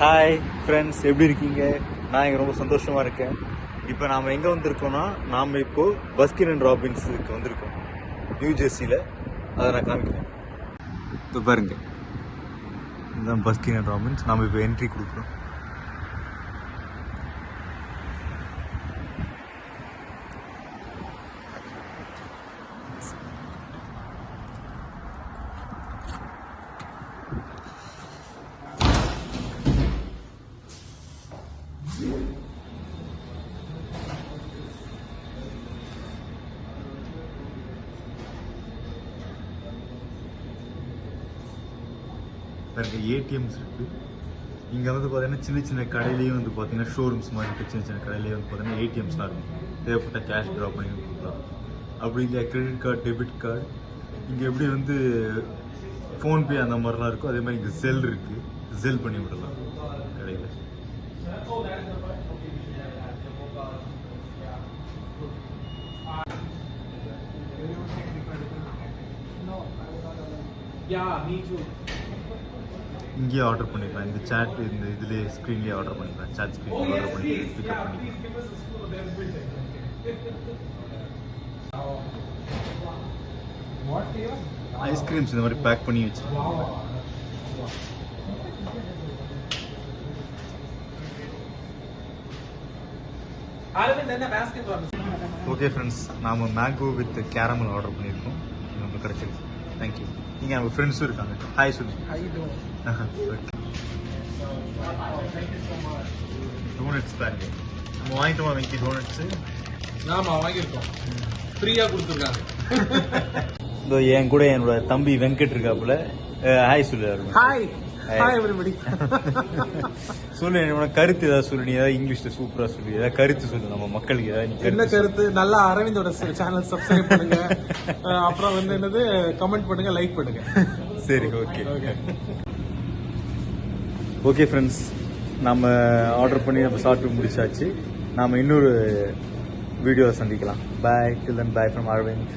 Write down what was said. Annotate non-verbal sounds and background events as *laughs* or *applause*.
Hi friends எப்படி இருக்கீங்க? நான் இங்கே ரொம்ப சந்தோஷமாக இருக்கேன். இப்போ நாம் எங்கே வந்திருக்கோம்னா நாம் இப்போது பஸ்கின் அண்ட் ராபின்ஸுக்கு வந்திருக்கோம். நியூ ஜெர்சியில் அதை நான் காமிக்கிறேன். இப்போ பாருங்க. இதுதான் பஸ்கின் அண்ட் ராபின்ஸ் நாம் இப்போ என்ட்ரி கொடுக்குறோம். பாருங்க ஏடிஎம்ஸ் இருக்குது இங்கே வந்து பார்த்தீங்கன்னா சின்ன சின்ன கடையிலையும் வந்து பார்த்தீங்கன்னா ஷோரூம்ஸ் மாதிரி இருக்குது சின்ன சின்ன கடையிலேயே வந்து பார்த்தீங்கன்னா ஏடிஎம்ஸ்லாம் இருக்கும். தேவைப்பட்ட கேஷ் ட்ரா பண்ணி கொடுக்கலாம். அப்படி இல்லை கிரெடிட் கார்டு டெபிட் கார்டு இங்கே எப்படி வந்து ஃபோன்பே அந்த மாதிரிலாம் இருக்கும் அதே மாதிரி இங்கே செல் இருக்குது செல் பண்ணி விடலாம் கடையில். Yeah, me too. இங்கேயே ஆர்டர் பண்ணிக்கலாம். இந்த சேட் இந்த இதுலேயே ஸ்க்ரீன்லேயே ஆர்டர் பண்ணிக்கலாம். சேட் ஸ்க்ரீன் ஆர்டர் பண்ணி பிக்கப் flavor? ஐஸ்கிரீம்ஸ் இந்த மாதிரி பேக் பண்ணி வாங்க? ஓகே ஃப்ரெண்ட்ஸ் நாம் மேங்கோ வித் கேரமல் ஆர்டர் பண்ணியிருக்கோம். நமக்கு கிடைச்சிருக்கு. தேங்க்யூ நீங்கள் நம்ம ஃப்ரெண்ட்ஸும் இருக்காங்க. ஹாய் சொல்லு? டோனட்ஸ் பாருங்க நம்ம வாங்கிட்டோமா வெங்கி டோனட்ஸு ஆமா வாங்கியிருக்கோம் ஃப்ரீயா கொடுத்துருக்காங்க இதோ என் கூட என்னோட தம்பி வெங்கட் இருக்காப்புல. ஹாய் சொல்லு. ஹாய் *laughs* சொல்லு என்னோட கருத்து ஏதாவது சொல்லு. நீ ஏதாவது இங்கிலீஷ்ல சூப்பரா சொல்லு. ஏதாவது கருத்து சொல்லு நம்ம மக்களுக்கு ஏதாவது என்ன கருத்து நல்லா அரவிந்தோட சேனல் சப்ஸ்கிரைப் பண்ணுங்க. அப்புறம் வந்து என்னது? கமெண்ட் பண்ணுங்க லைக் பண்ணுங்க. *laughs* சரி ஓகே ஓகே ஓகே ஃப்ரெண்ட்ஸ் நம்ம ஆர்டர் பண்ணி நம்ம சாப்பிட்டு முடிச்சாச்சு. நாம் இன்னொரு வீடியோவை சந்திக்கலாம். Bye till then bye from Aravind